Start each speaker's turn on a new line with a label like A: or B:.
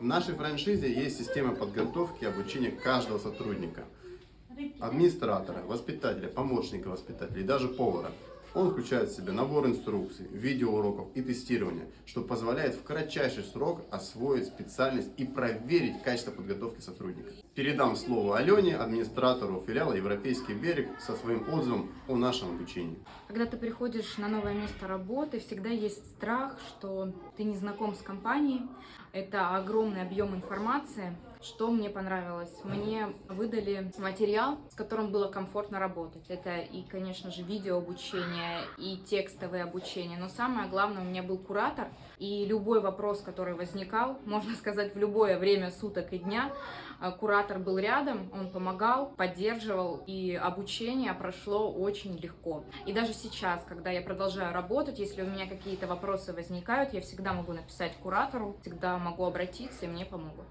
A: В нашей франшизе есть система подготовки и обучения каждого сотрудника. Администратора, воспитателя, помощника воспитателя и даже повара. Он включает в себя набор инструкций, видеоуроков и тестирования, что позволяет в кратчайший срок освоить специальность и проверить качество подготовки сотрудника. Передам слово Алене, администратору филиала «Европейский берег» со своим отзывом о нашем обучении.
B: Когда ты приходишь на новое место работы, всегда есть страх, что ты не знаком с компанией. Это огромный объем информации. Что мне понравилось? Мне выдали материал, с которым было комфортно работать. Это и, конечно же, видео обучение, и текстовое обучение. Но самое главное, у меня был куратор, и любой вопрос, который возникал, можно сказать, в любое время суток и дня, э, куратор был рядом, он помогал, поддерживал, и обучение прошло очень легко. И даже сейчас, когда я продолжаю работать, если у меня какие-то вопросы возникают, я всегда могу написать куратору, всегда могу обратиться, и мне помогут.